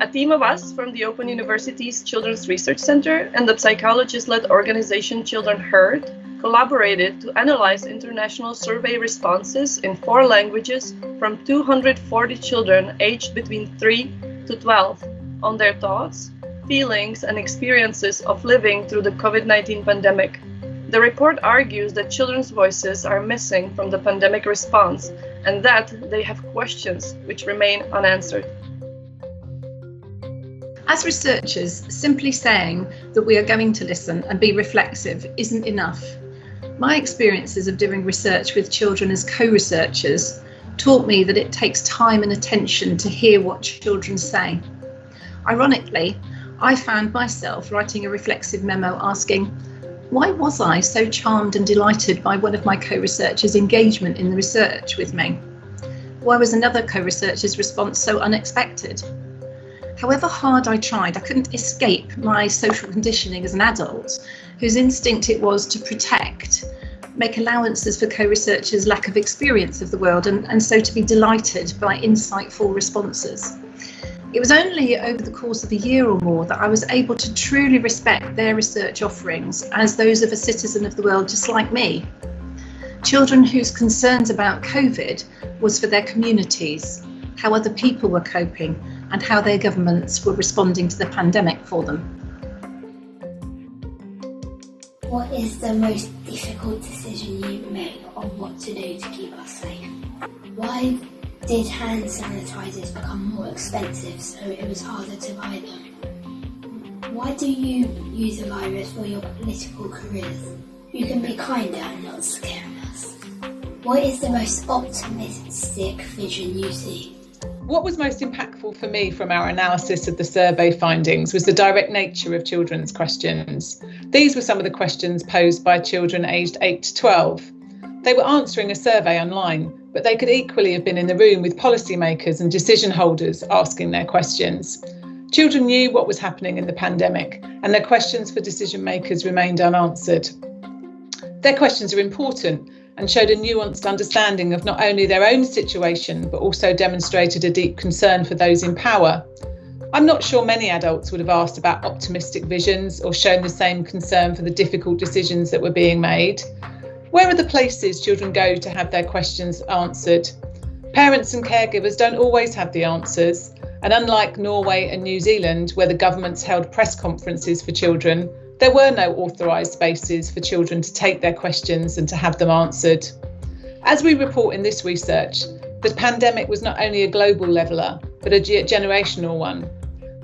A team of us from the Open University's Children's Research Center and the psychologist-led organization Children Heard collaborated to analyze international survey responses in four languages from 240 children aged between 3 to 12 on their thoughts, feelings, and experiences of living through the COVID 19 pandemic. The report argues that children's voices are missing from the pandemic response and that they have questions which remain unanswered. As researchers, simply saying that we are going to listen and be reflexive isn't enough. My experiences of doing research with children as co researchers taught me that it takes time and attention to hear what children say. Ironically, I found myself writing a reflexive memo asking, why was I so charmed and delighted by one of my co researchers' engagement in the research with me? Why was another co researcher's response so unexpected? However hard I tried, I couldn't escape my social conditioning as an adult, whose instinct it was to protect, make allowances for co researchers' lack of experience of the world, and, and so to be delighted by insightful responses. It was only over the course of a year or more that I was able to truly respect their research offerings as those of a citizen of the world just like me. Children whose concerns about COVID was for their communities, how other people were coping, and how their governments were responding to the pandemic for them. What is the most difficult decision you made on what to do to keep us safe? Why did hand sanitizers become more expensive so it was harder to buy them? Why do you use the virus for your political careers? You can be kinder and not scare us. What is the most optimistic vision you see? What was most impactful for me from our analysis of the survey findings was the direct nature of children's questions. These were some of the questions posed by children aged 8 to 12. They were answering a survey online, but they could equally have been in the room with policymakers and decision holders asking their questions. Children knew what was happening in the pandemic, and their questions for decision makers remained unanswered. Their questions are important and showed a nuanced understanding of not only their own situation, but also demonstrated a deep concern for those in power. I'm not sure many adults would have asked about optimistic visions or shown the same concern for the difficult decisions that were being made. Where are the places children go to have their questions answered? Parents and caregivers don't always have the answers, and unlike Norway and New Zealand, where the governments held press conferences for children, there were no authorised spaces for children to take their questions and to have them answered. As we report in this research, the pandemic was not only a global leveller, but a generational one.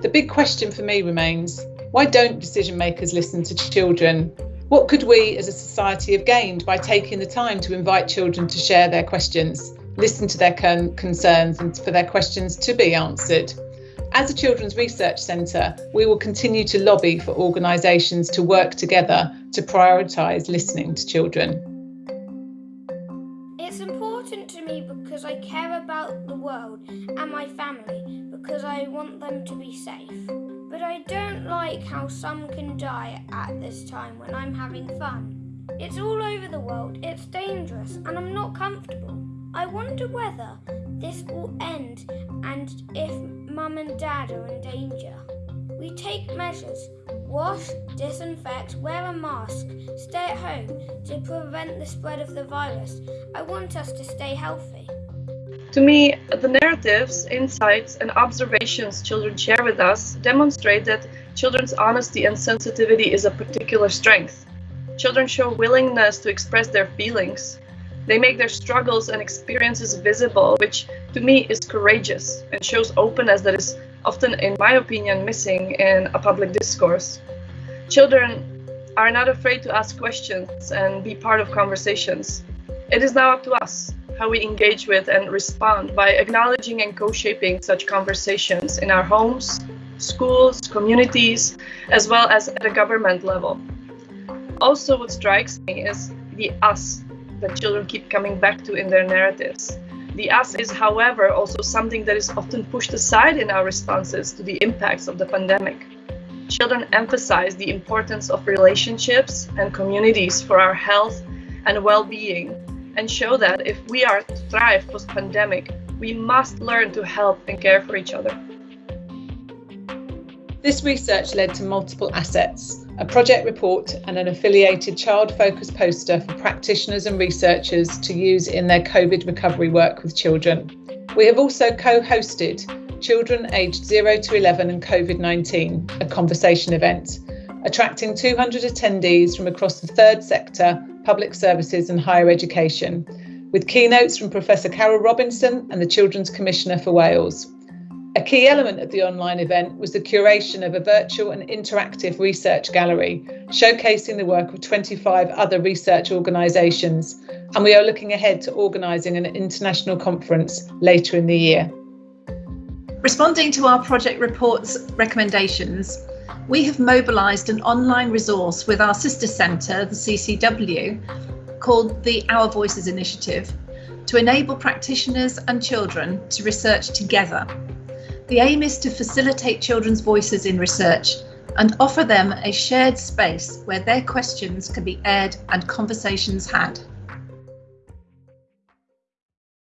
The big question for me remains why don't decision makers listen to children? What could we as a society have gained by taking the time to invite children to share their questions, listen to their con- concerns, and for their questions to be answered? As a Children's Research Centre, we will continue to lobby for organisations to work together to prioritise listening to children. It's important to me because I care about the world and my family because I want them to be safe. But I don't like how some can die at this time when I'm having fun. It's all over the world, it's dangerous, and I'm not comfortable. I wonder whether this will end and if mum and dad are in danger. We take measures wash, disinfect, wear a mask, stay at home to prevent the spread of the virus. I want us to stay healthy. To me, the narratives, insights, and observations children share with us demonstrate that children's honesty and sensitivity is a particular strength. Children show willingness to express their feelings, they make their struggles and experiences visible, which to me is courageous and shows openness that is often, in my opinion, missing in a public discourse. Children are not afraid to ask questions and be part of conversations. It is now up to us how we engage with and respond by acknowledging and co shaping such conversations in our homes, schools, communities, as well as at a government level. Also, what strikes me is the us that children keep coming back to in their narratives. The us is, however, also something that is often pushed aside in our responses to the impacts of the pandemic. Children emphasize the importance of relationships and communities for our health and well being, and show that if we are to thrive post pandemic, we must learn to help and care for each other. This research led to multiple assets, a project report and an affiliated child focused poster for practitioners and researchers to use in their COVID recovery work with children. We have also co hosted Children aged 0 to 11 and COVID 19, a conversation event, attracting 200 attendees from across the third sector, public services, and higher education, with keynotes from Professor Carol Robinson and the Children's Commissioner for Wales. A key element of the online event was the curation of a virtual and interactive research gallery, showcasing the work of 25 other research organisations, and we are looking ahead to organising an international conference later in the year. Responding to our project report's recommendations, we have mobilised an online resource with our sister centre, the CCW, called the Our Voices Initiative, to enable practitioners and children to research together. The aim is to facilitate children's voices in research and offer them a shared space where their questions can be aired and conversations had.